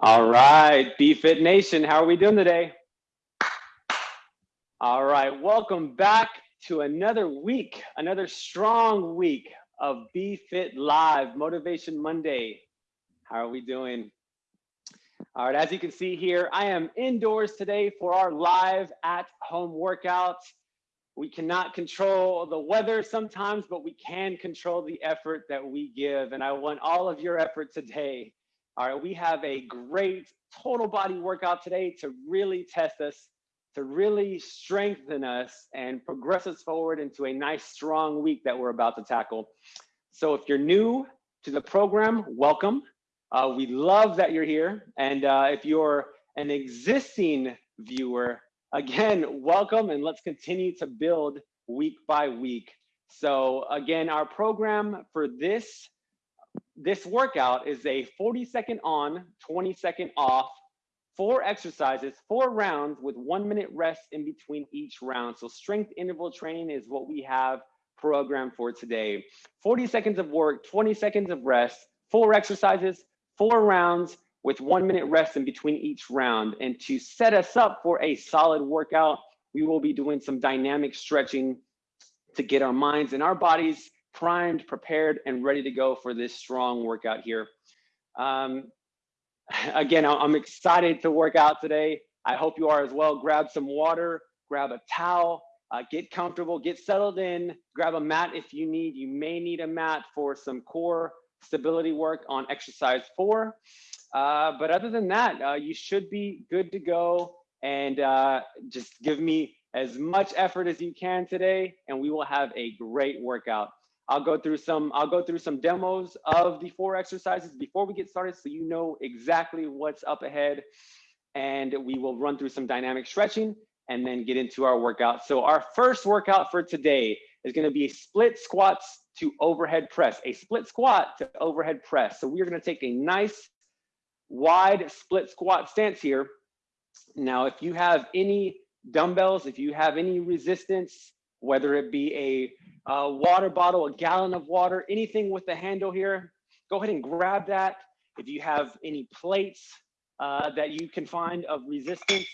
All right, BFit Nation, how are we doing today? All right, welcome back to another week, another strong week of BFit Live Motivation Monday. How are we doing? All right, as you can see here, I am indoors today for our live at home workout. We cannot control the weather sometimes, but we can control the effort that we give. And I want all of your effort today. All right, we have a great total body workout today to really test us, to really strengthen us and progress us forward into a nice strong week that we're about to tackle. So if you're new to the program, welcome. Uh, we love that you're here. And uh, if you're an existing viewer, again, welcome and let's continue to build week by week. So again, our program for this, this workout is a 40 second on, 20 second off, four exercises, four rounds with one minute rest in between each round. So strength interval training is what we have programmed for today. 40 seconds of work, 20 seconds of rest, four exercises, four rounds, with one minute rest in between each round. And to set us up for a solid workout, we will be doing some dynamic stretching to get our minds and our bodies primed, prepared, and ready to go for this strong workout here. Um, again, I'm excited to work out today. I hope you are as well. Grab some water, grab a towel, uh, get comfortable, get settled in, grab a mat if you need. You may need a mat for some core stability work on exercise four. Uh, but other than that, uh, you should be good to go and uh, just give me as much effort as you can today and we will have a great workout. I'll go through some I'll go through some demos of the four exercises before we get started so you know exactly what's up ahead and we will run through some dynamic stretching and then get into our workout. So our first workout for today is going to be split squats to overhead press, a split squat to overhead press. So we are going to take a nice wide split squat stance here. Now, if you have any dumbbells, if you have any resistance, whether it be a, water bottle, a gallon of water, anything with the handle here, go ahead and grab that. If you have any plates uh, that you can find of resistance,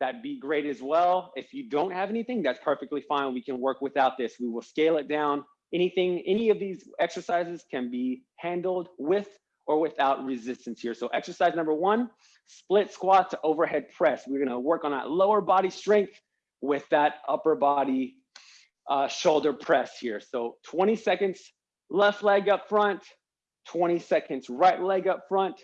that'd be great as well. If you don't have anything, that's perfectly fine. We can work without this. We will scale it down. Anything, any of these exercises can be handled with or without resistance here. So exercise number one, split squat to overhead press. We're gonna work on that lower body strength with that upper body uh, shoulder press here. So 20 seconds, left leg up front, 20 seconds, right leg up front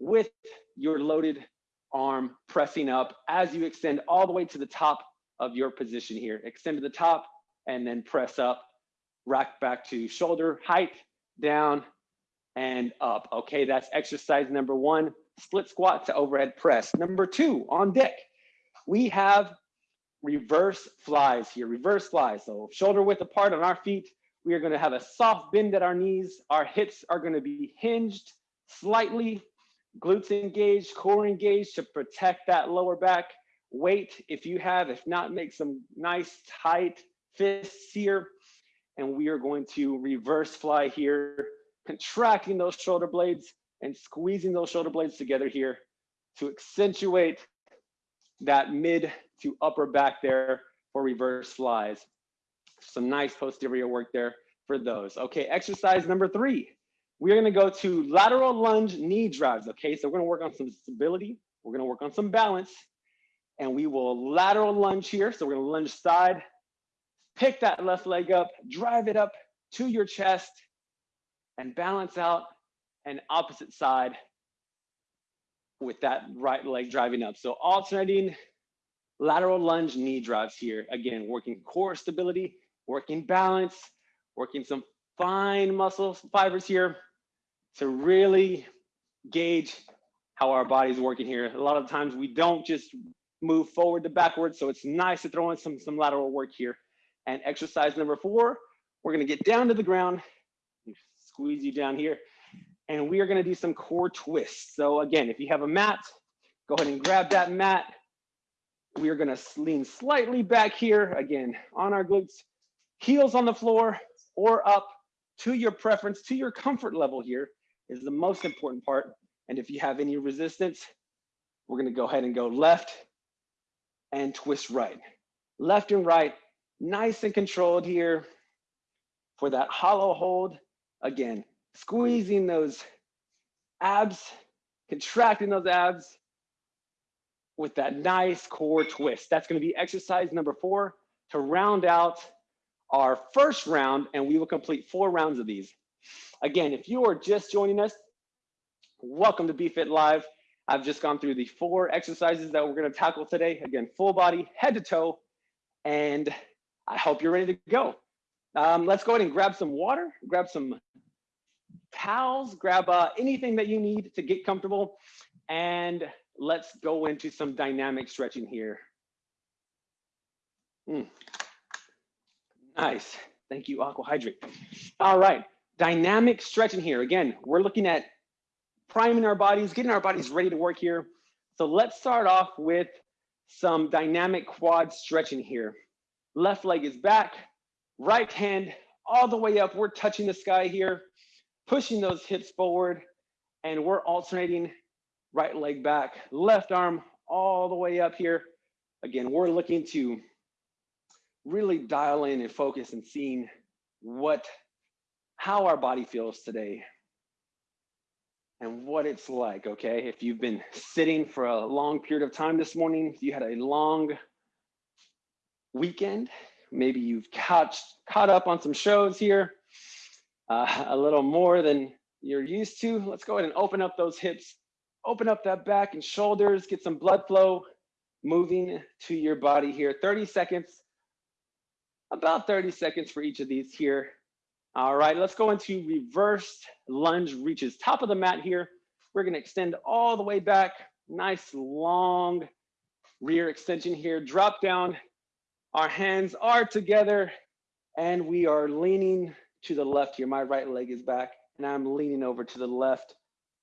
with your loaded arm pressing up as you extend all the way to the top of your position here. Extend to the top and then press up, rack back to shoulder height, down, and up. Okay, that's exercise number one, split squat to overhead press. Number two, on deck, we have reverse flies here, reverse flies. So shoulder width apart on our feet. We are gonna have a soft bend at our knees. Our hips are gonna be hinged slightly, glutes engaged, core engaged to protect that lower back. Weight, if you have, if not, make some nice tight fists here. And we are going to reverse fly here contracting those shoulder blades and squeezing those shoulder blades together here to accentuate that mid to upper back there for reverse flies. Some nice posterior work there for those. Okay, exercise number three. We're gonna go to lateral lunge knee drives. Okay, so we're gonna work on some stability. We're gonna work on some balance and we will lateral lunge here. So we're gonna lunge side, pick that left leg up, drive it up to your chest, and balance out an opposite side with that right leg driving up. So alternating lateral lunge knee drives here. Again, working core stability, working balance, working some fine muscle fibers here to really gauge how our body's working here. A lot of times we don't just move forward to backwards. So it's nice to throw in some, some lateral work here. And exercise number four, we're gonna get down to the ground squeeze you down here. And we are gonna do some core twists. So again, if you have a mat, go ahead and grab that mat. We are gonna lean slightly back here, again, on our glutes, heels on the floor or up to your preference, to your comfort level here is the most important part. And if you have any resistance, we're gonna go ahead and go left and twist right. Left and right, nice and controlled here for that hollow hold. Again, squeezing those abs, contracting those abs with that nice core twist. That's gonna be exercise number four to round out our first round and we will complete four rounds of these. Again, if you are just joining us, welcome to BeFit Live. I've just gone through the four exercises that we're gonna tackle today. Again, full body, head to toe, and I hope you're ready to go. Um, let's go ahead and grab some water, grab some towels, grab uh, anything that you need to get comfortable, and let's go into some dynamic stretching here. Mm. Nice. Thank you, Aqua Hydrate. All right, dynamic stretching here. Again, we're looking at priming our bodies, getting our bodies ready to work here. So let's start off with some dynamic quad stretching here. Left leg is back, right hand all the way up. We're touching the sky here, pushing those hips forward, and we're alternating right leg back, left arm all the way up here. Again, we're looking to really dial in and focus and seeing what, how our body feels today and what it's like, okay? If you've been sitting for a long period of time this morning, you had a long weekend, maybe you've caught, caught up on some shows here, uh, a little more than you're used to. Let's go ahead and open up those hips, open up that back and shoulders, get some blood flow moving to your body here. 30 seconds, about 30 seconds for each of these here. All right, let's go into reversed lunge reaches. Top of the mat here. We're gonna extend all the way back. Nice long rear extension here. Drop down. Our hands are together and we are leaning to the left here. My right leg is back and I'm leaning over to the left,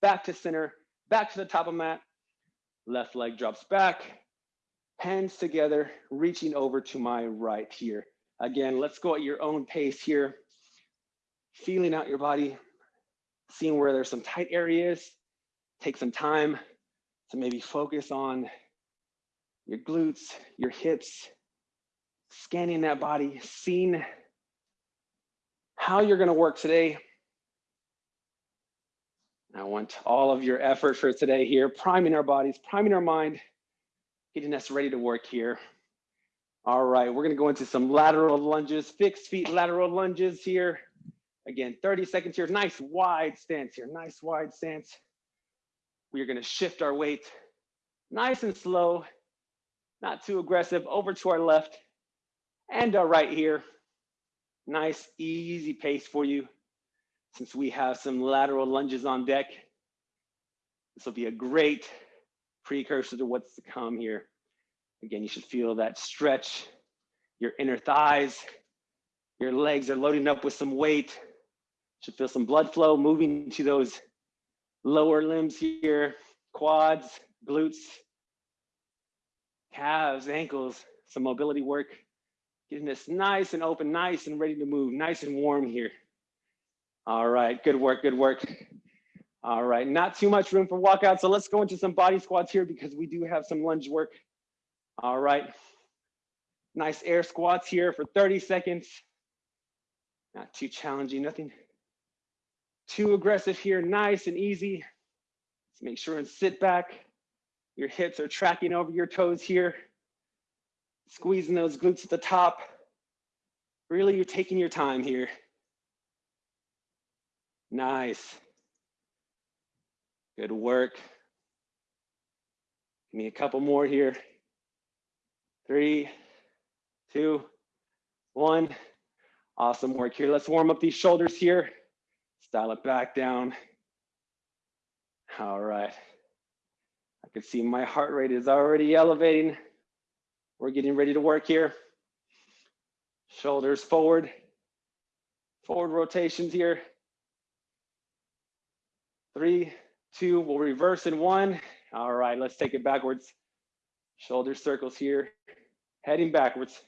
back to center, back to the top of mat. Left leg drops back, hands together, reaching over to my right here. Again, let's go at your own pace here. Feeling out your body, seeing where there's some tight areas. Take some time to maybe focus on your glutes, your hips, scanning that body, seeing how you're gonna work today. I want all of your effort for today here, priming our bodies, priming our mind, getting us ready to work here. All right, we're gonna go into some lateral lunges, fixed feet lateral lunges here. Again, 30 seconds here, nice wide stance here, nice wide stance. We are gonna shift our weight nice and slow, not too aggressive, over to our left and our right here. Nice, easy pace for you. Since we have some lateral lunges on deck, this will be a great precursor to what's to come here. Again, you should feel that stretch, your inner thighs, your legs are loading up with some weight. Should feel some blood flow moving to those lower limbs here, quads, glutes, calves, ankles, some mobility work. Getting this nice and open, nice and ready to move, nice and warm here. All right, good work, good work. All right, not too much room for walkout, so let's go into some body squats here because we do have some lunge work all right. Nice air squats here for 30 seconds. Not too challenging, nothing too aggressive here. Nice and easy. Let's make sure and sit back. Your hips are tracking over your toes here. Squeezing those glutes at the top. Really, you're taking your time here. Nice. Good work. Give me a couple more here three, two, one. Awesome work here. Let's warm up these shoulders here. Style it back down. All right. I can see my heart rate is already elevating. We're getting ready to work here. Shoulders forward. Forward rotations here. Three, two, we'll reverse in one. All right, let's take it backwards. Shoulder circles here, heading backwards.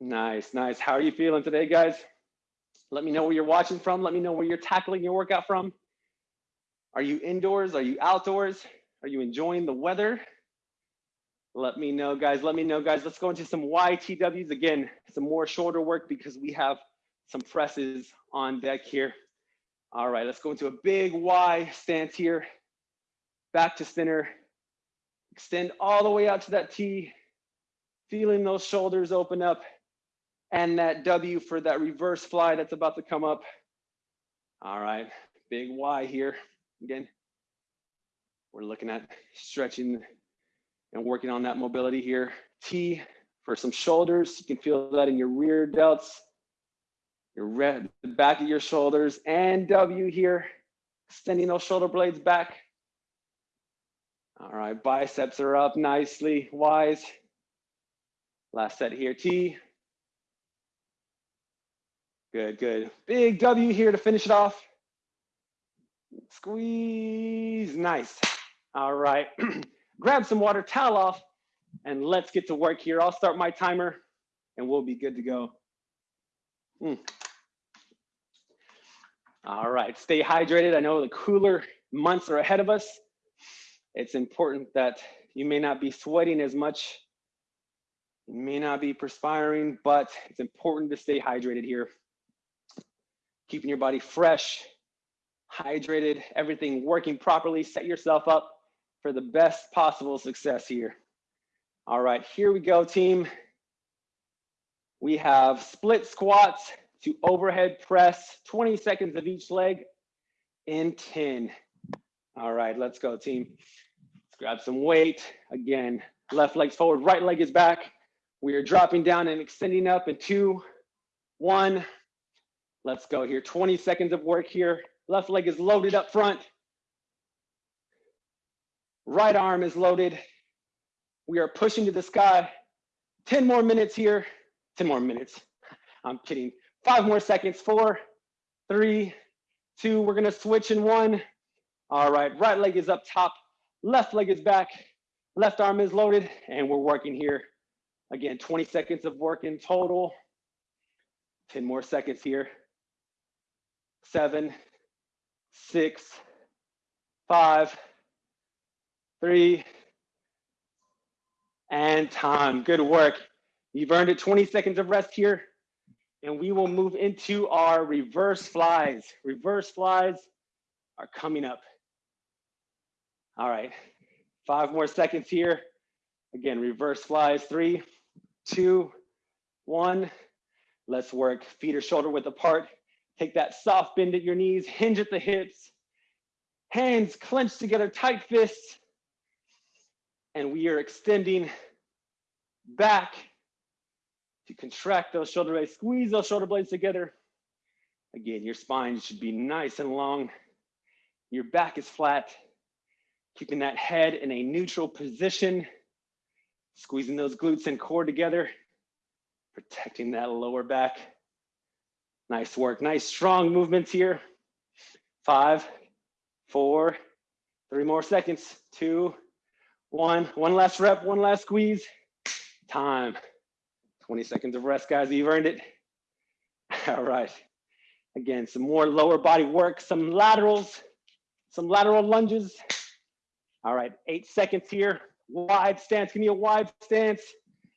Nice, nice. How are you feeling today, guys? Let me know where you're watching from. Let me know where you're tackling your workout from. Are you indoors? Are you outdoors? Are you enjoying the weather? Let me know, guys. Let me know, guys. Let's go into some YTWs. Again, some more shoulder work because we have some presses on deck here. All right, let's go into a big Y stance here. Back to center. Extend all the way out to that T. Feeling those shoulders open up. And that W for that reverse fly that's about to come up. All right, big Y here. Again, we're looking at stretching and working on that mobility here. T for some shoulders. You can feel that in your rear delts your red, the back of your shoulders and W here, extending those shoulder blades back. All right, biceps are up nicely, wise. Last set here, T. Good, good. Big W here to finish it off. Squeeze, nice. All right, grab some water, towel off, and let's get to work here. I'll start my timer and we'll be good to go. Mm. All right, stay hydrated. I know the cooler months are ahead of us. It's important that you may not be sweating as much, you may not be perspiring, but it's important to stay hydrated here. Keeping your body fresh, hydrated, everything working properly. Set yourself up for the best possible success here. All right, here we go, team. We have split squats, to overhead press, 20 seconds of each leg in 10. All right, let's go team. Let's grab some weight. Again, left leg's forward, right leg is back. We are dropping down and extending up in two, one. Let's go here, 20 seconds of work here. Left leg is loaded up front. Right arm is loaded. We are pushing to the sky. 10 more minutes here. 10 more minutes. I'm kidding. Five more seconds, four, three, two, we're gonna switch in one. All right, right leg is up top, left leg is back, left arm is loaded, and we're working here. Again, 20 seconds of work in total. 10 more seconds here. Seven, six, five, three, and time. Good work. You've earned it 20 seconds of rest here and we will move into our reverse flies. Reverse flies are coming up. All right, five more seconds here. Again, reverse flies, three, two, one. Let's work, feet are shoulder width apart. Take that soft bend at your knees, hinge at the hips. Hands clenched together, tight fists. And we are extending back to contract those shoulder blades, squeeze those shoulder blades together. Again, your spine should be nice and long. Your back is flat, keeping that head in a neutral position, squeezing those glutes and core together, protecting that lower back. Nice work, nice strong movements here. Five, four, three more seconds, two, one, one last rep, one last squeeze, time. 20 seconds of rest, guys. You've earned it. All right. Again, some more lower body work, some laterals, some lateral lunges. All right, eight seconds here. Wide stance. Give me a wide stance.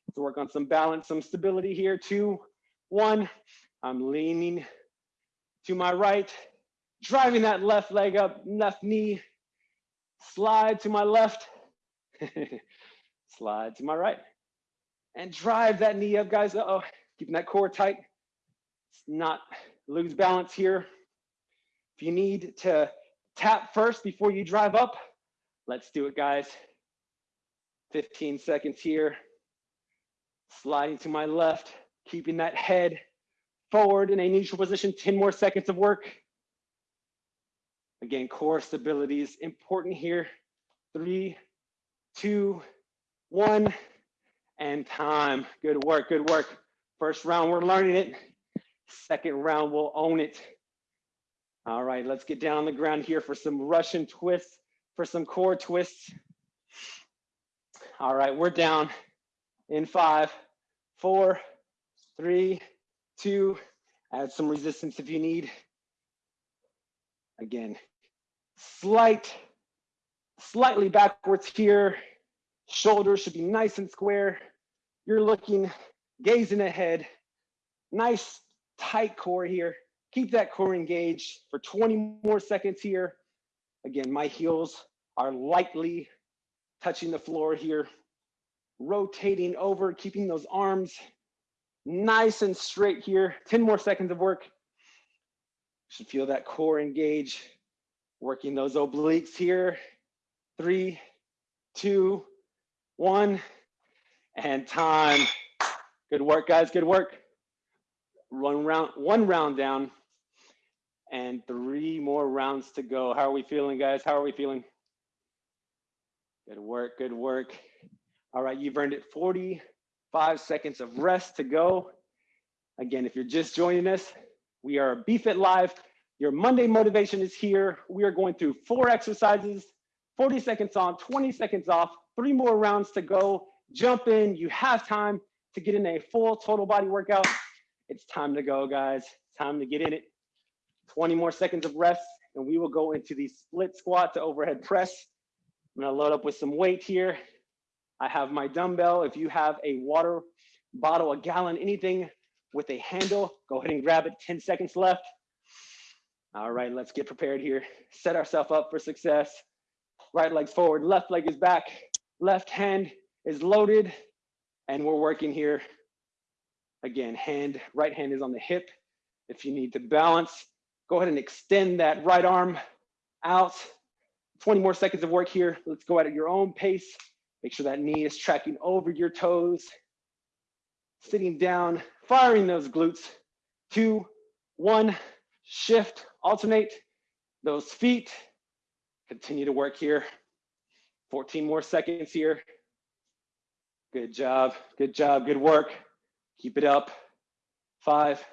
Let's work on some balance, some stability here. Two, one. I'm leaning to my right, driving that left leg up, left knee. Slide to my left. Slide to my right and drive that knee up, guys. Uh oh keeping that core tight. It's not lose balance here. If you need to tap first before you drive up, let's do it, guys. 15 seconds here. Sliding to my left, keeping that head forward in a neutral position. 10 more seconds of work. Again, core stability is important here. Three, two, one and time. Good work, good work. First round, we're learning it. Second round, we'll own it. All right, let's get down on the ground here for some Russian twists, for some core twists. All right, we're down in five, four, three, two, Add some resistance if you need. Again, slight, slightly backwards here. Shoulders should be nice and square. You're looking, gazing ahead. Nice tight core here. Keep that core engaged for 20 more seconds here. Again, my heels are lightly touching the floor here. Rotating over, keeping those arms nice and straight here. 10 more seconds of work. Should feel that core engage. Working those obliques here. Three, two, one, and time. Good work, guys, good work. One round, one round down and three more rounds to go. How are we feeling, guys? How are we feeling? Good work, good work. All right, you've earned it 45 seconds of rest to go. Again, if you're just joining us, we are BFit Live. Your Monday motivation is here. We are going through four exercises, 40 seconds on, 20 seconds off, three more rounds to go. Jump in, you have time to get in a full total body workout. It's time to go, guys. Time to get in it. 20 more seconds of rest, and we will go into the split squat to overhead press. I'm gonna load up with some weight here. I have my dumbbell. If you have a water bottle, a gallon, anything with a handle, go ahead and grab it. 10 seconds left. All right, let's get prepared here. Set ourselves up for success. Right leg's forward, left leg is back, left hand is loaded, and we're working here. Again, hand, right hand is on the hip. If you need to balance, Go ahead and extend that right arm out. 20 more seconds of work here. Let's go at your own pace. Make sure that knee is tracking over your toes. Sitting down, firing those glutes. Two, one, shift, alternate those feet. Continue to work here. 14 more seconds here. Good job, good job, good work. Keep it up. Five,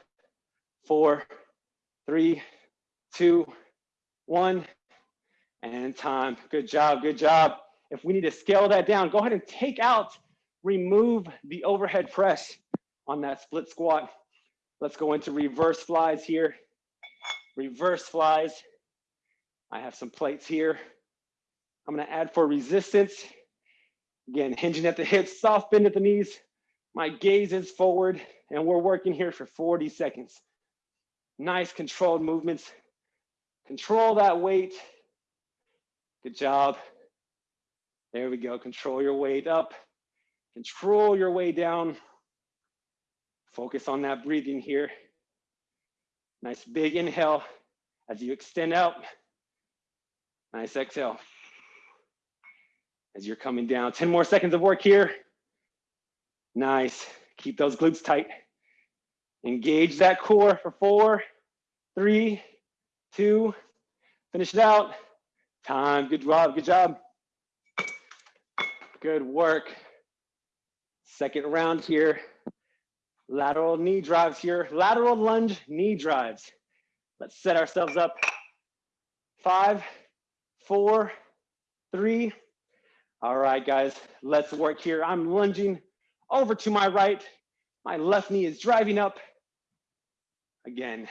four, three, two, one, and time. Good job, good job. If we need to scale that down, go ahead and take out, remove the overhead press on that split squat. Let's go into reverse flies here. Reverse flies. I have some plates here. I'm gonna add for resistance. Again, hinging at the hips, soft bend at the knees. My gaze is forward and we're working here for 40 seconds. Nice controlled movements. Control that weight. Good job. There we go. Control your weight up. Control your way down. Focus on that breathing here. Nice big inhale as you extend out. Nice exhale. As you're coming down. 10 more seconds of work here. Nice. Keep those glutes tight. Engage that core for four, three, two, finish it out. Time, good job, good job. Good work. Second round here. Lateral knee drives here. Lateral lunge knee drives. Let's set ourselves up. Five, four, three. All right, guys, let's work here. I'm lunging over to my right. My left knee is driving up. Again,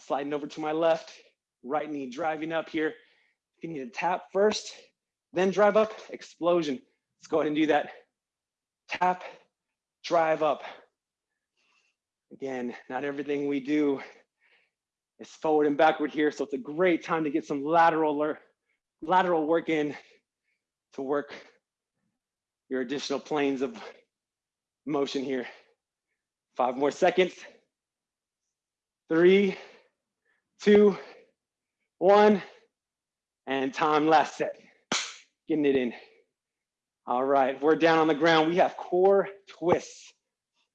sliding over to my left, right knee driving up here. If you need to tap first, then drive up, explosion. Let's go ahead and do that. Tap, drive up. Again, not everything we do is forward and backward here, so it's a great time to get some lateral, lateral work in to work your additional planes of motion here. Five more seconds three, two, one, and time last set. Getting it in. All right, we're down on the ground. We have core twists.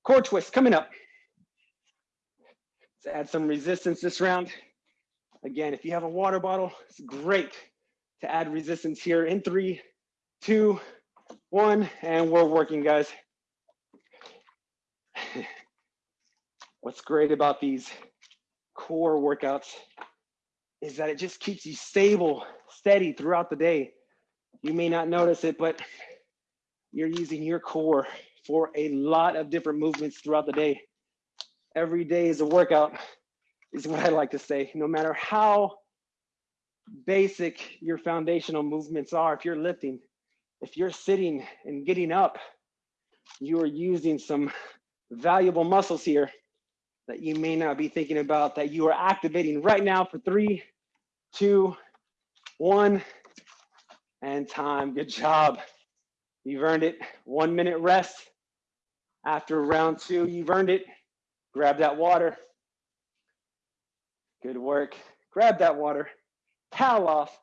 Core twists coming up. Let's add some resistance this round. Again, if you have a water bottle, it's great to add resistance here in three, two, one, and we're working, guys. What's great about these core workouts is that it just keeps you stable, steady throughout the day. You may not notice it, but you're using your core for a lot of different movements throughout the day. Every day is a workout, is what I like to say. No matter how basic your foundational movements are, if you're lifting, if you're sitting and getting up, you are using some valuable muscles here that you may not be thinking about that you are activating right now for three, two, one, and time. Good job. You've earned it. One minute rest. After round two, you've earned it. Grab that water. Good work. Grab that water. Towel off.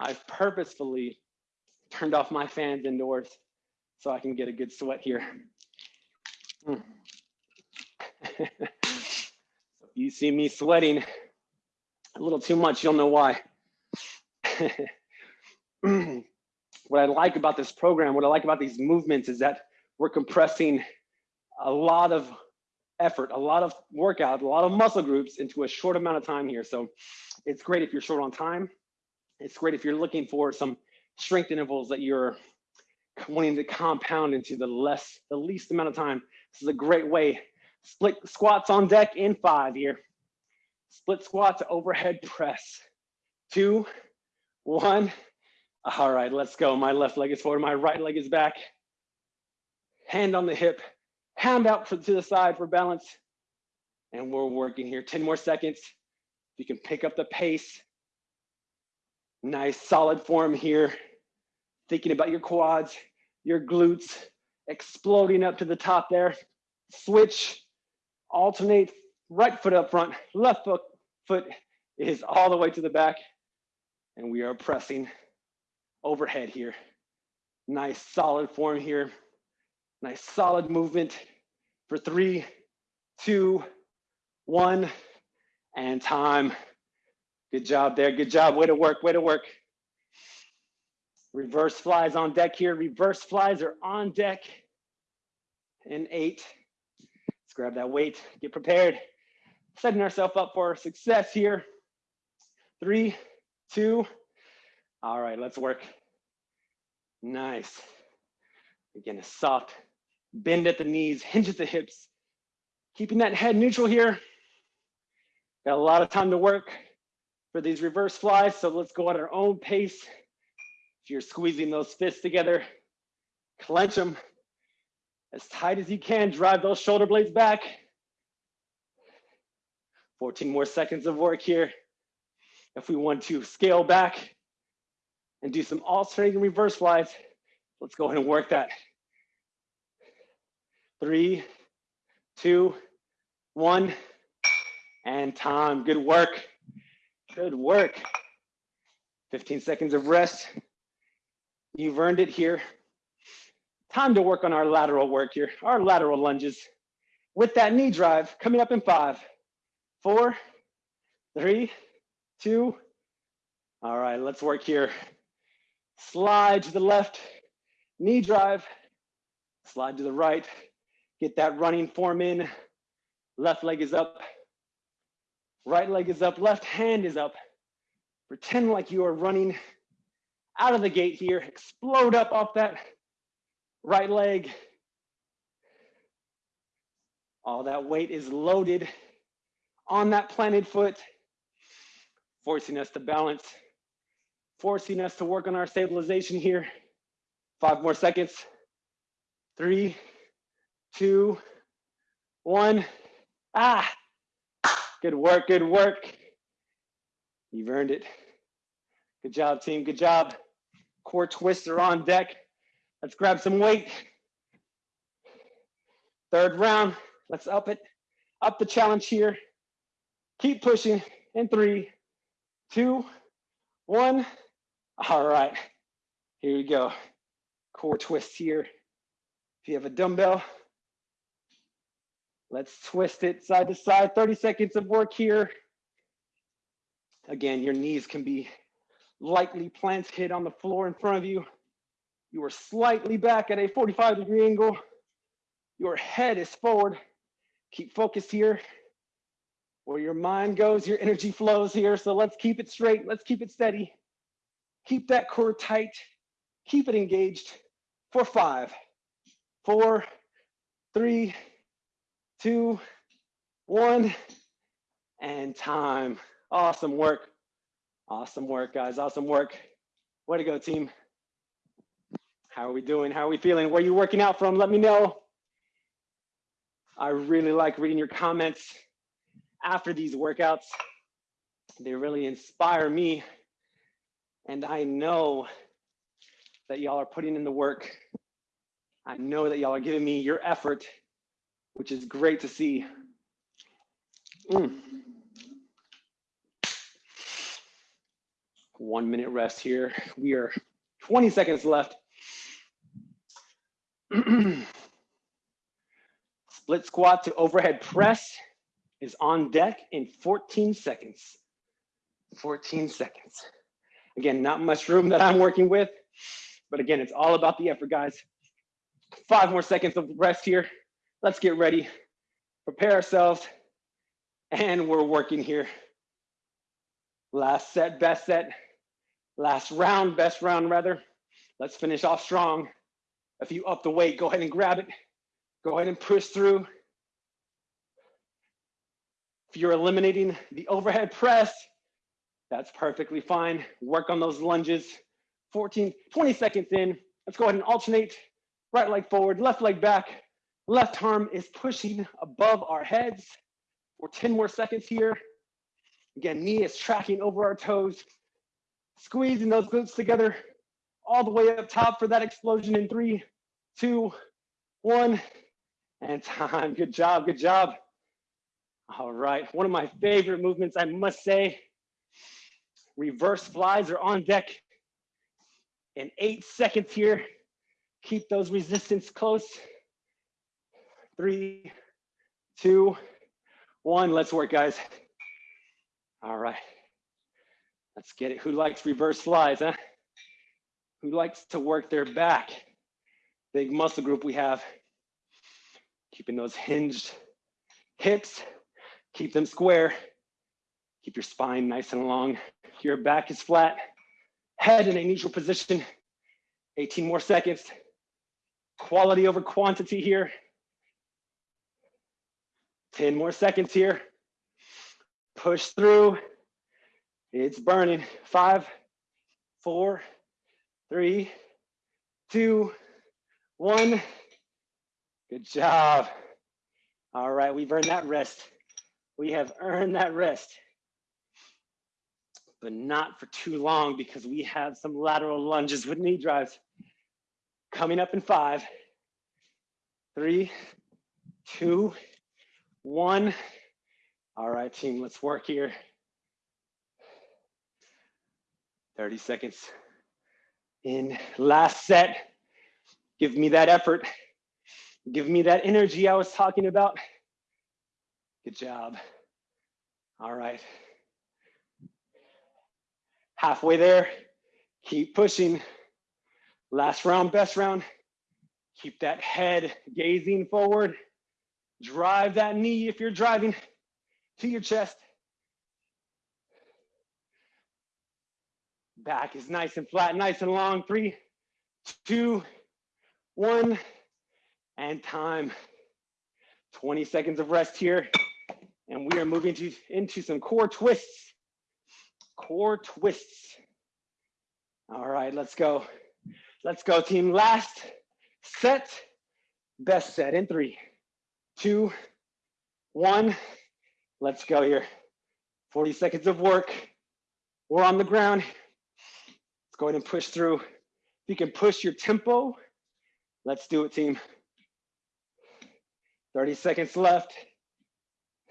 I've purposefully turned off my fans indoors so I can get a good sweat here. Mm. if you see me sweating a little too much, you'll know why. what I like about this program, what I like about these movements is that we're compressing a lot of effort, a lot of workout, a lot of muscle groups into a short amount of time here. So it's great if you're short on time. It's great if you're looking for some strength intervals that you're wanting to compound into the less, the least amount of time. This is a great way. Split squats on deck in five here. Split squats, overhead press. Two, one. All right, let's go. My left leg is forward, my right leg is back. Hand on the hip, hand out to the side for balance. And we're working here. 10 more seconds. You can pick up the pace. Nice solid form here. Thinking about your quads, your glutes, exploding up to the top there. Switch, alternate, right foot up front, left foot, foot is all the way to the back. And we are pressing overhead here. Nice solid form here. Nice solid movement for three, two, one, and time. Good job there. Good job. Way to work. Way to work. Reverse flies on deck here. Reverse flies are on deck. And eight. Let's grab that weight. Get prepared. Setting ourselves up for success here. Three, two. All right, let's work. Nice. Again, a soft bend at the knees, hinge at the hips. Keeping that head neutral here. Got a lot of time to work for these reverse flies, so let's go at our own pace. If you're squeezing those fists together, clench them as tight as you can, drive those shoulder blades back. 14 more seconds of work here. If we want to scale back and do some alternating reverse flies, let's go ahead and work that. Three, two, one, and time. Good work. Good work. 15 seconds of rest. You've earned it here. Time to work on our lateral work here, our lateral lunges. With that knee drive, coming up in five, four, three, two. All right, let's work here. Slide to the left, knee drive, slide to the right, get that running form in. Left leg is up, right leg is up, left hand is up. Pretend like you are running out of the gate here, explode up off that right leg. All that weight is loaded on that planted foot, forcing us to balance, forcing us to work on our stabilization here. Five more seconds. Three, two, one. Ah, good work, good work. You've earned it. Good job, team, good job. Core twister on deck. Let's grab some weight. Third round, let's up it, up the challenge here. Keep pushing in three, two, one. All right, here we go. Core twist here. If you have a dumbbell, let's twist it side to side. 30 seconds of work here. Again, your knees can be lightly planted on the floor in front of you. You are slightly back at a 45 degree angle. Your head is forward. Keep focused here. Where your mind goes, your energy flows here. So let's keep it straight. Let's keep it steady. Keep that core tight. Keep it engaged for five, four, three, two, one, and time. Awesome work. Awesome work, guys. Awesome work. Way to go, team. How are we doing? How are we feeling? Where are you working out from? Let me know. I really like reading your comments after these workouts. They really inspire me. And I know that y'all are putting in the work. I know that y'all are giving me your effort, which is great to see. Mm. One minute rest here. We are 20 seconds left. Split squat to overhead press is on deck in 14 seconds. 14 seconds. Again, not much room that I'm working with, but again, it's all about the effort, guys. Five more seconds of rest here. Let's get ready, prepare ourselves, and we're working here. Last set, best set. Last round, best round rather. Let's finish off strong. If you up the weight, go ahead and grab it. Go ahead and push through. If you're eliminating the overhead press, that's perfectly fine. Work on those lunges. 14, 20 seconds in. Let's go ahead and alternate. Right leg forward, left leg back. Left arm is pushing above our heads for 10 more seconds here. Again, knee is tracking over our toes. Squeezing those glutes together all the way up top for that explosion in three, two, one, and time. Good job, good job. All right, one of my favorite movements, I must say. Reverse flies are on deck in eight seconds here. Keep those resistance close. Three, two, one. Let's work, guys. All right. Let's get it. Who likes reverse flies, huh? Who likes to work their back? Big muscle group we have. Keeping those hinged hips, keep them square. Keep your spine nice and long. Your back is flat. Head in a neutral position. 18 more seconds. Quality over quantity here. 10 more seconds here. Push through. It's burning. Five, four, three, two, one. Good job. All right, we've earned that rest. We have earned that rest, but not for too long because we have some lateral lunges with knee drives coming up in five, three, two, one. All right, team, let's work here. 30 seconds in last set. Give me that effort. Give me that energy I was talking about. Good job. All right. Halfway there. Keep pushing. Last round, best round. Keep that head gazing forward. Drive that knee if you're driving to your chest. Back is nice and flat, nice and long. Three, two, one, and time. 20 seconds of rest here. And we are moving to, into some core twists. Core twists. All right, let's go. Let's go, team. Last set, best set in three, two, one. Let's go here. 40 seconds of work. We're on the ground. Let's go ahead and push through. If you can push your tempo, let's do it, team. 30 seconds left.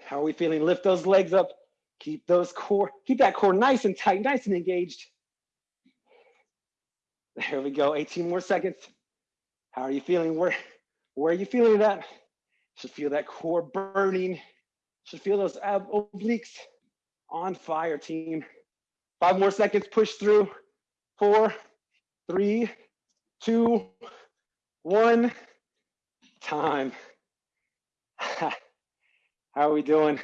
How are we feeling? Lift those legs up. Keep those core, keep that core nice and tight, nice and engaged. There we go, 18 more seconds. How are you feeling? Where, where are you feeling that? Should feel that core burning. Should feel those ab obliques on fire, team. Five more seconds, push through four, three, two, one, time. How are we doing?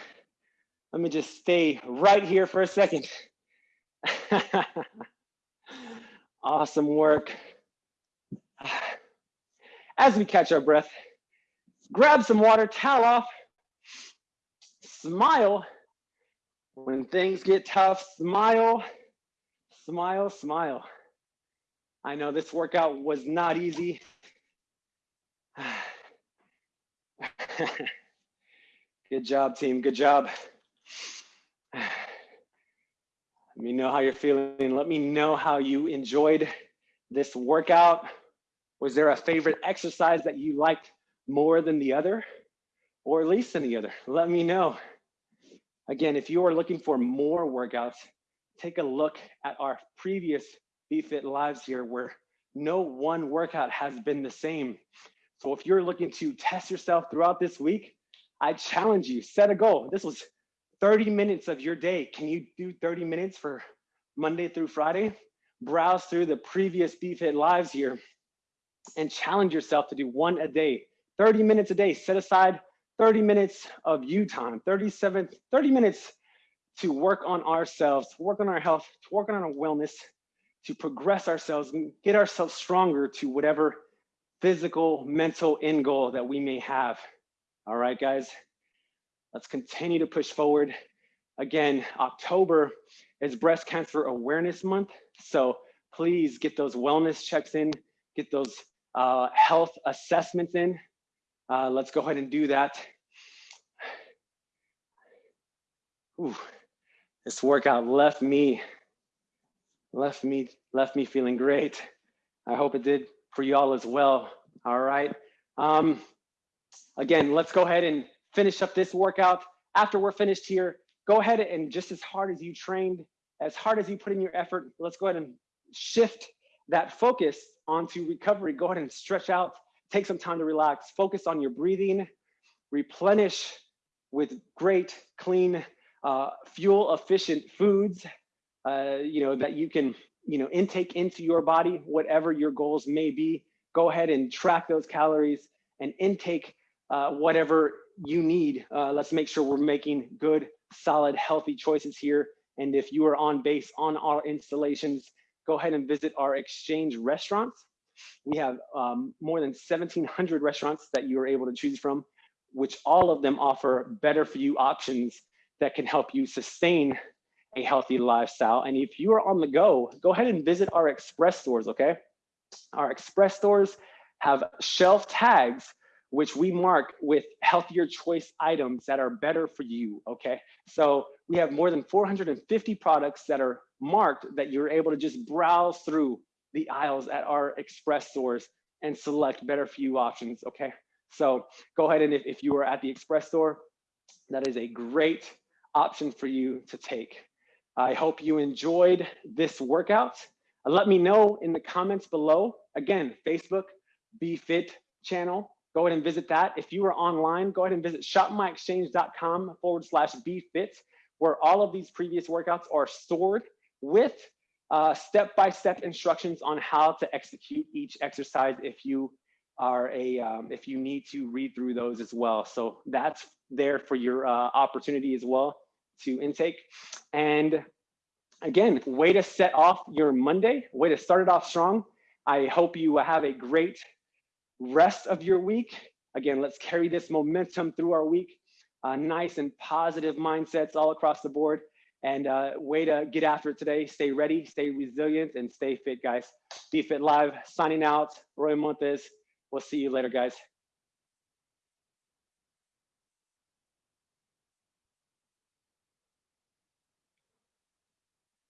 Let me just stay right here for a second. awesome work. As we catch our breath, grab some water, towel off, smile. When things get tough, smile, smile, smile. I know this workout was not easy. Good job, team. Good job. Let me know how you're feeling. Let me know how you enjoyed this workout. Was there a favorite exercise that you liked more than the other or least than the other? Let me know. Again, if you are looking for more workouts, take a look at our previous BFit lives here where no one workout has been the same. So if you're looking to test yourself throughout this week, I challenge you, set a goal. This was 30 minutes of your day. Can you do 30 minutes for Monday through Friday? Browse through the previous BFit lives here and challenge yourself to do one a day, 30 minutes a day. Set aside 30 minutes of you time, 37, 30 minutes to work on ourselves, to work on our health, to work on our wellness, to progress ourselves and get ourselves stronger to whatever physical, mental end goal that we may have. All right, guys, let's continue to push forward. Again, October is Breast Cancer Awareness Month. So please get those wellness checks in, get those uh, health assessments in. Uh, let's go ahead and do that. Ooh, this workout left me, left me, left me feeling great. I hope it did for y'all as well. All right. Um, again, let's go ahead and finish up this workout. After we're finished here, go ahead and just as hard as you trained, as hard as you put in your effort, let's go ahead and shift that focus onto recovery. Go ahead and stretch out, take some time to relax, focus on your breathing, replenish with great, clean, uh, fuel efficient foods, uh, you know, that you can, you know, intake into your body, whatever your goals may be. Go ahead and track those calories and intake uh, whatever you need. Uh, let's make sure we're making good, solid, healthy choices here. And if you are on base on our installations, go ahead and visit our exchange restaurants. We have um, more than 1,700 restaurants that you are able to choose from, which all of them offer better for you options that can help you sustain a healthy lifestyle. And if you are on the go, go ahead and visit our express stores, okay? Our express stores have shelf tags which we mark with healthier choice items that are better for you, okay? So we have more than 450 products that are marked that you're able to just browse through the aisles at our express stores and select better for you options, okay? So go ahead and if, if you are at the express store, that is a great option for you to take. I hope you enjoyed this workout. Let me know in the comments below. Again, Facebook, BFit channel, go ahead and visit that. If you are online, go ahead and visit shopmyexchange.com forward slash bfit, where all of these previous workouts are stored with uh, step-by-step -step instructions on how to execute each exercise if you are a, um, if you need to read through those as well. So that's there for your uh, opportunity as well to intake. And again, way to set off your Monday, way to start it off strong. I hope you have a great rest of your week. Again, let's carry this momentum through our week. Uh, nice and positive mindsets all across the board. And uh, way to get after it today. Stay ready, stay resilient, and stay fit, guys. Be Fit Live signing out. Roy Montes. We'll see you later, guys.